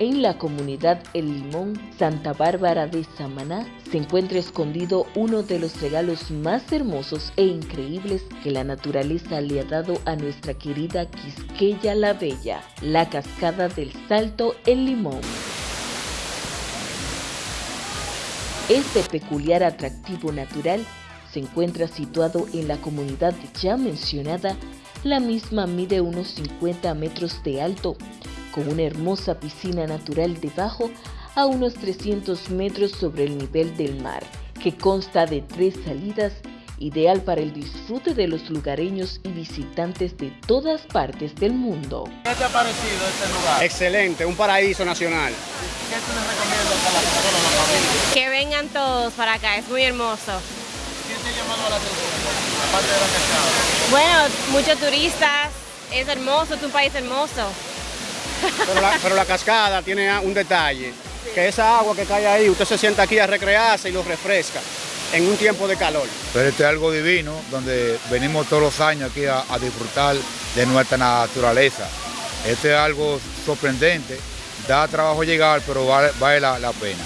En la comunidad El Limón, Santa Bárbara de Samaná, se encuentra escondido uno de los regalos más hermosos e increíbles que la naturaleza le ha dado a nuestra querida Quisqueya la Bella, la cascada del Salto El Limón. Este peculiar atractivo natural se encuentra situado en la comunidad ya mencionada, la misma mide unos 50 metros de alto, con una hermosa piscina natural debajo a unos 300 metros sobre el nivel del mar, que consta de tres salidas, ideal para el disfrute de los lugareños y visitantes de todas partes del mundo. ¿Qué te ha parecido este lugar? Excelente, un paraíso nacional. ¿Qué tú les recomiendas a la personas, a la familia? Que vengan todos para acá, es muy hermoso. ¿Qué te ha llamado la atención? Aparte de la cascada. Bueno, muchos turistas, es hermoso, es un país hermoso. Pero la, pero la cascada tiene un detalle, que esa agua que cae ahí, usted se sienta aquí a recrearse y lo refresca en un tiempo de calor. Pero esto es algo divino, donde venimos todos los años aquí a, a disfrutar de nuestra naturaleza. Esto es algo sorprendente, da trabajo llegar, pero vale, vale la, la pena.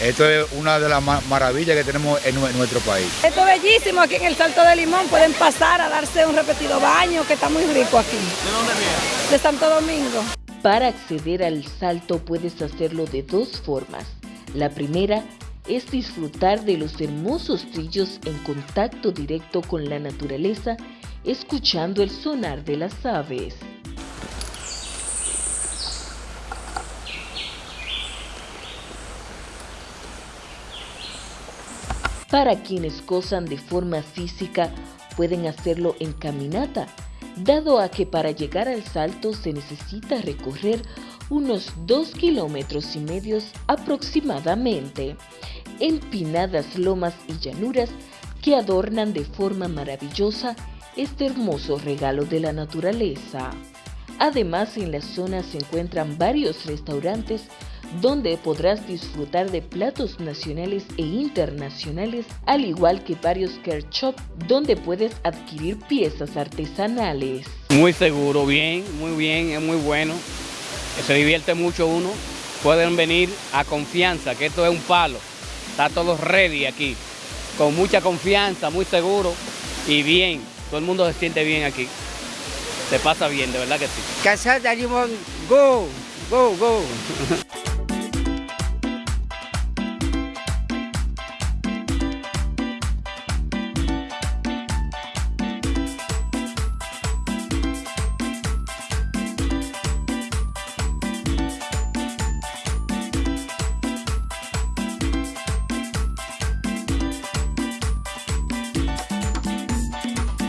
Esto es una de las ma- maravillas que tenemos en, nue- en nuestro país. Esto es bellísimo aquí en el Salto de Limón. Pueden pasar a darse un repetido baño, que está muy rico aquí, ¿De dónde vienes? de Santo Domingo. Para acceder al salto puedes hacerlo de dos formas. La primera es disfrutar de los hermosos trillos en contacto directo con la naturaleza, escuchando el sonar de las aves. Para quienes gozan de forma física, pueden hacerlo en caminata, dado a que para llegar al salto se necesita recorrer unos dos kilómetros y medios aproximadamente, empinadas lomas y llanuras que adornan de forma maravillosa este hermoso regalo de la naturaleza. Además, en la zona se encuentran varios restaurantes donde podrás disfrutar de platos nacionales e internacionales, al igual que varios care shop donde puedes adquirir piezas artesanales. Muy seguro, bien, muy bien, es muy bueno. Se divierte mucho uno. Pueden venir a confianza, que esto es un palo. Está todo ready aquí. Con mucha confianza, muy seguro y bien. Todo el mundo se siente bien aquí. Se pasa bien, de verdad que sí. Casada Limón, go, go, go.